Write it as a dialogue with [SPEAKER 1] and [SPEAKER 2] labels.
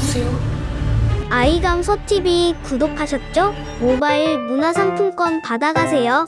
[SPEAKER 1] 주세요. 아이감소 TV 구독하셨죠? 모바일 문화상품권 받아가세요.